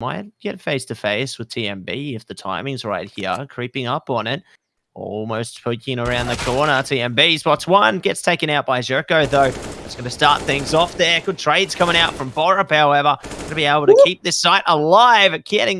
might get face to face with TMB if the timing's right here. Creeping up on it. Almost poking around the corner. TMB spots one. Gets taken out by Jerko though. It's going to start things off there. Good trades coming out from Borup, however. Going to be able to keep this site alive. Getting